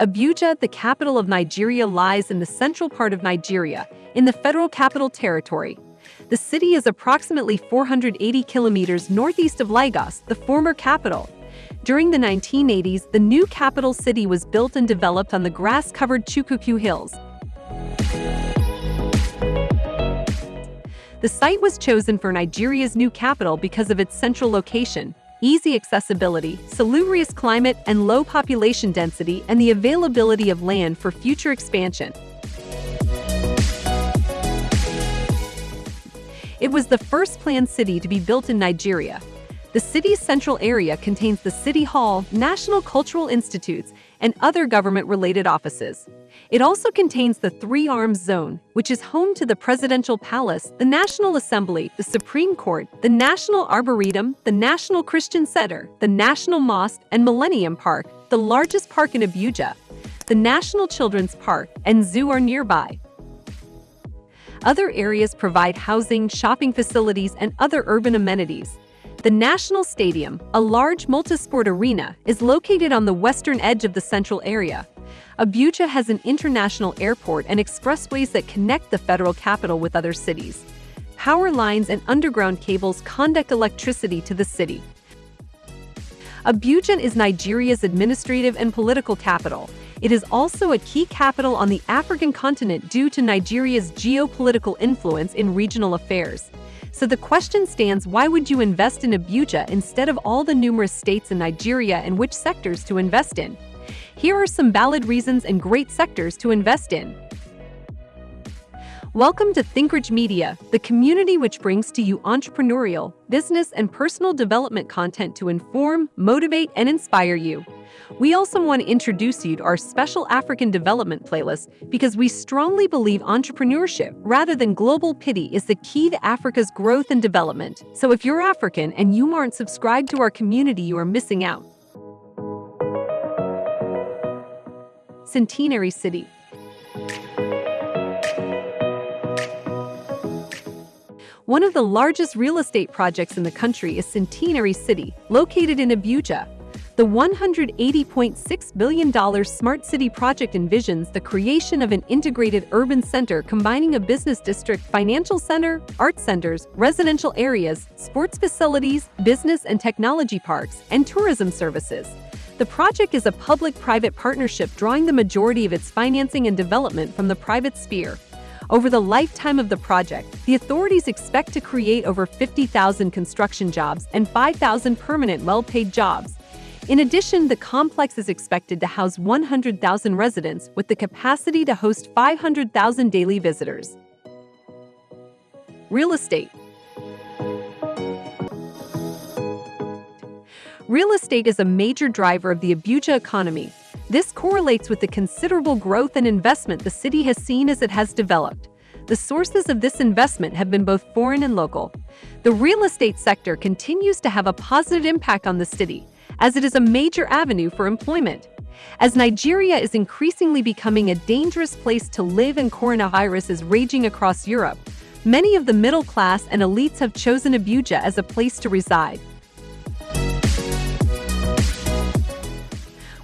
Abuja, the capital of Nigeria, lies in the central part of Nigeria, in the Federal Capital Territory. The city is approximately 480 kilometers northeast of Lagos, the former capital. During the 1980s, the new capital city was built and developed on the grass-covered Chukuku Hills. The site was chosen for Nigeria's new capital because of its central location, easy accessibility, salubrious climate, and low population density and the availability of land for future expansion. It was the first planned city to be built in Nigeria. The city's central area contains the City Hall, National Cultural Institutes, and other government-related offices. It also contains the Three Arms Zone, which is home to the Presidential Palace, the National Assembly, the Supreme Court, the National Arboretum, the National Christian Center, the National Mosque, and Millennium Park, the largest park in Abuja. The National Children's Park and Zoo are nearby. Other areas provide housing, shopping facilities, and other urban amenities. The National Stadium, a large multisport arena, is located on the western edge of the central area. Abuja has an international airport and expressways that connect the federal capital with other cities. Power lines and underground cables conduct electricity to the city. Abuja is Nigeria's administrative and political capital, it is also a key capital on the African continent due to Nigeria's geopolitical influence in regional affairs. So the question stands why would you invest in Abuja instead of all the numerous states in Nigeria and which sectors to invest in? Here are some valid reasons and great sectors to invest in. Welcome to ThinkRich Media, the community which brings to you entrepreneurial, business, and personal development content to inform, motivate, and inspire you. We also want to introduce you to our special African development playlist because we strongly believe entrepreneurship rather than global pity is the key to Africa's growth and development. So if you're African and you aren't subscribed to our community, you are missing out. Centenary City One of the largest real estate projects in the country is Centenary City, located in Abuja, the $180.6 billion Smart City project envisions the creation of an integrated urban center combining a business district, financial center, art centers, residential areas, sports facilities, business and technology parks, and tourism services. The project is a public-private partnership drawing the majority of its financing and development from the private sphere. Over the lifetime of the project, the authorities expect to create over 50,000 construction jobs and 5,000 permanent well-paid jobs. In addition, the complex is expected to house 100,000 residents with the capacity to host 500,000 daily visitors. Real estate Real estate is a major driver of the Abuja economy. This correlates with the considerable growth and investment the city has seen as it has developed. The sources of this investment have been both foreign and local. The real estate sector continues to have a positive impact on the city, as it is a major avenue for employment. As Nigeria is increasingly becoming a dangerous place to live and coronavirus is raging across Europe, many of the middle class and elites have chosen Abuja as a place to reside.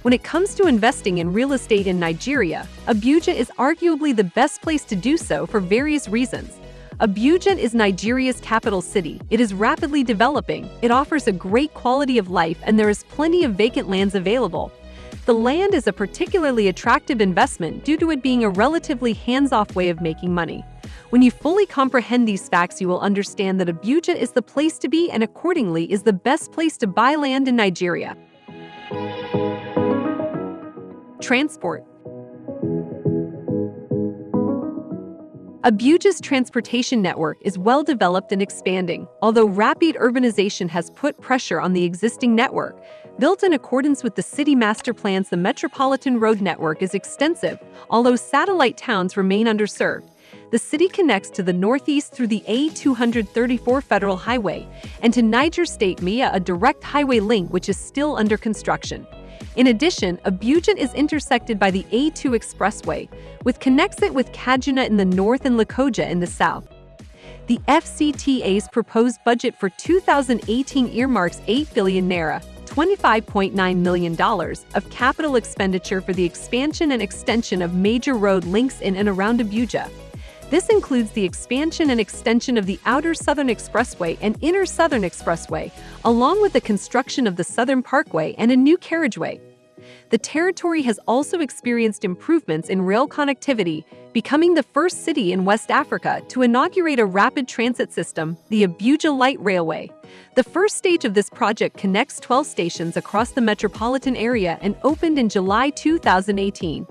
When it comes to investing in real estate in Nigeria, Abuja is arguably the best place to do so for various reasons. Abuja is Nigeria's capital city. It is rapidly developing, it offers a great quality of life and there is plenty of vacant lands available. The land is a particularly attractive investment due to it being a relatively hands-off way of making money. When you fully comprehend these facts you will understand that Abuja is the place to be and accordingly is the best place to buy land in Nigeria. Transport Abuja's transportation network is well developed and expanding, although rapid urbanization has put pressure on the existing network. Built in accordance with the city master plans, the metropolitan road network is extensive, although satellite towns remain underserved. The city connects to the northeast through the A234 Federal Highway and to Niger State MIA, a direct highway link which is still under construction. In addition, Abuja is intersected by the A2 Expressway, which connects it with Kaduna in the north and Lokoja in the south. The FCTA's proposed budget for 2018 earmarks 8 billion naira, $25.9 million of capital expenditure for the expansion and extension of major road links in and around Abuja. This includes the expansion and extension of the Outer Southern Expressway and Inner Southern Expressway, along with the construction of the Southern Parkway and a new carriageway. The territory has also experienced improvements in rail connectivity, becoming the first city in West Africa to inaugurate a rapid transit system, the Abuja Light Railway. The first stage of this project connects 12 stations across the metropolitan area and opened in July 2018.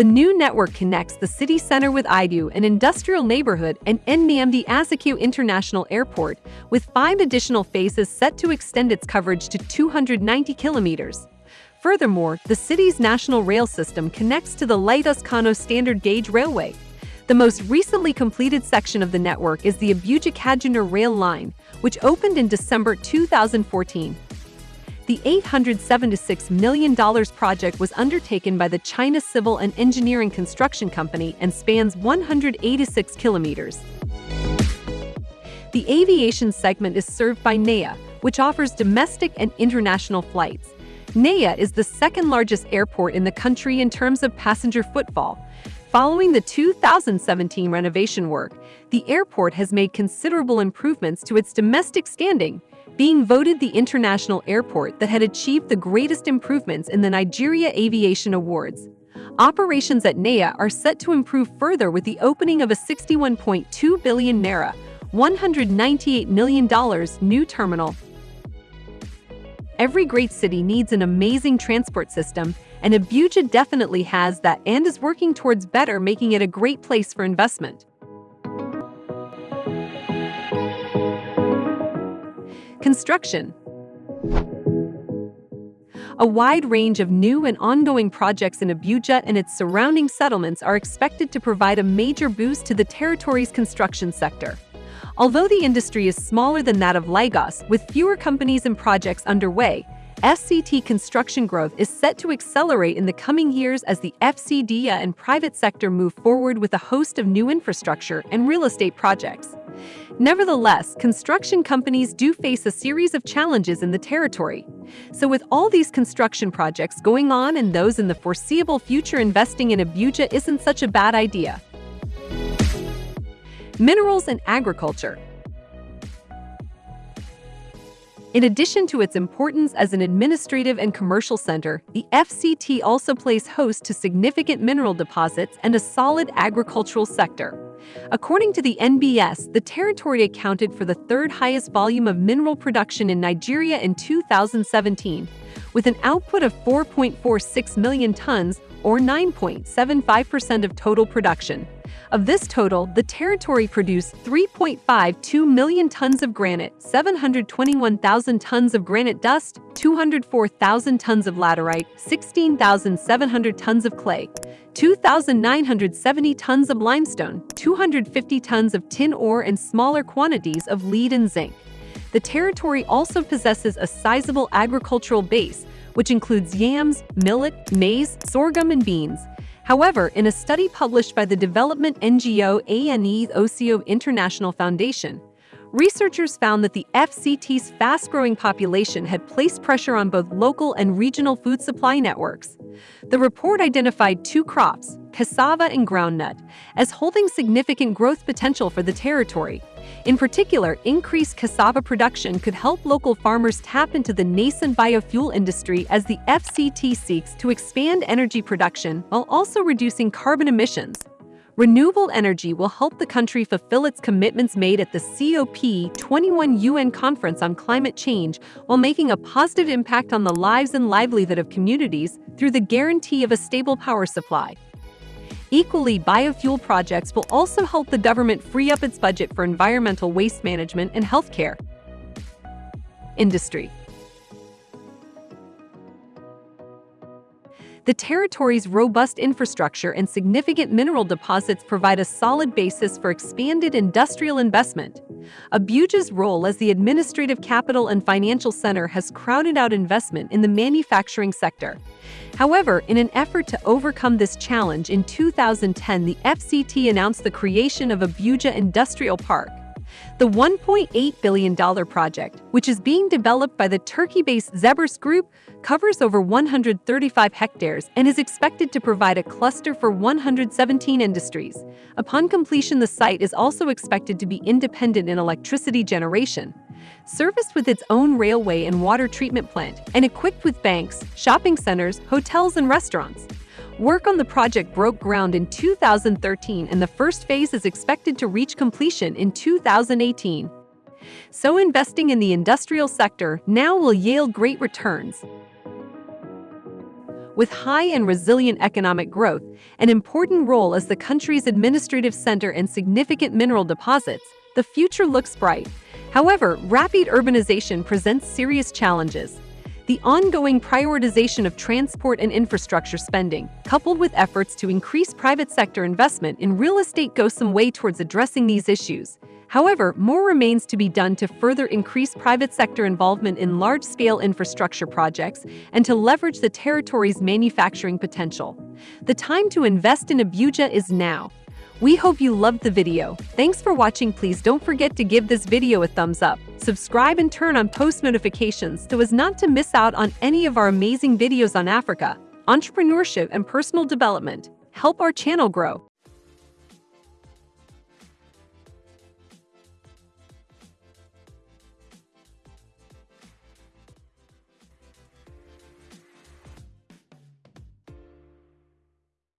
The new network connects the city center with Idu, an industrial neighborhood, and Nnamdi Azikiwe International Airport, with five additional phases set to extend its coverage to 290 kilometers. Furthermore, the city's national rail system connects to the Lagos Kano standard gauge railway. The most recently completed section of the network is the Abuja-Kaduna rail line, which opened in December 2014. The $876 million project was undertaken by the China Civil and Engineering Construction Company and spans 186 kilometers. The aviation segment is served by NAIA, which offers domestic and international flights. NAIA is the second largest airport in the country in terms of passenger footfall. Following the 2017 renovation work, the airport has made considerable improvements to its domestic standing, being voted the international airport that had achieved the greatest improvements in the Nigeria Aviation Awards. Operations at NAIA are set to improve further with the opening of a 61.2 billion naira, $198 million new terminal Every great city needs an amazing transport system, and Abuja definitely has that and is working towards better making it a great place for investment. Construction A wide range of new and ongoing projects in Abuja and its surrounding settlements are expected to provide a major boost to the territory's construction sector. Although the industry is smaller than that of Lagos, with fewer companies and projects underway, FCT construction growth is set to accelerate in the coming years as the FCDA and private sector move forward with a host of new infrastructure and real estate projects. Nevertheless, construction companies do face a series of challenges in the territory. So with all these construction projects going on and those in the foreseeable future investing in Abuja isn't such a bad idea minerals and agriculture. In addition to its importance as an administrative and commercial center, the FCT also plays host to significant mineral deposits and a solid agricultural sector. According to the NBS, the territory accounted for the third highest volume of mineral production in Nigeria in 2017, with an output of 4.46 million tons, or 9.75% of total production. Of this total, the territory produced 3.52 million tons of granite, 721,000 tons of granite dust, 204,000 tons of laterite, 16,700 tons of clay, 2,970 tons of limestone, 250 tons of tin ore and smaller quantities of lead and zinc. The territory also possesses a sizable agricultural base, which includes yams, millet, maize, sorghum, and beans. However, in a study published by the development NGO ANE OCO International Foundation, researchers found that the FCT's fast-growing population had placed pressure on both local and regional food supply networks. The report identified two crops, cassava and groundnut, as holding significant growth potential for the territory. In particular, increased cassava production could help local farmers tap into the nascent biofuel industry as the FCT seeks to expand energy production while also reducing carbon emissions. Renewable energy will help the country fulfill its commitments made at the COP21 UN Conference on Climate Change while making a positive impact on the lives and livelihood of communities through the guarantee of a stable power supply. Equally, biofuel projects will also help the government free up its budget for environmental waste management and healthcare. Industry The territory's robust infrastructure and significant mineral deposits provide a solid basis for expanded industrial investment. Abuja's role as the administrative capital and financial center has crowded out investment in the manufacturing sector. However, in an effort to overcome this challenge in 2010 the FCT announced the creation of Abuja Industrial Park. The $1.8 billion project, which is being developed by the Turkey-based Zebers Group, covers over 135 hectares and is expected to provide a cluster for 117 industries. Upon completion, the site is also expected to be independent in electricity generation, serviced with its own railway and water treatment plant, and equipped with banks, shopping centers, hotels, and restaurants. Work on the project broke ground in 2013 and the first phase is expected to reach completion in 2018. So investing in the industrial sector now will yield great returns. With high and resilient economic growth, an important role as the country's administrative center and significant mineral deposits, the future looks bright. However, rapid urbanization presents serious challenges. The ongoing prioritization of transport and infrastructure spending, coupled with efforts to increase private sector investment in real estate goes some way towards addressing these issues. However, more remains to be done to further increase private sector involvement in large-scale infrastructure projects and to leverage the territory's manufacturing potential. The time to invest in Abuja is now. We hope you loved the video. Thanks for watching. Please don't forget to give this video a thumbs up, subscribe and turn on post notifications so as not to miss out on any of our amazing videos on Africa, entrepreneurship and personal development. Help our channel grow.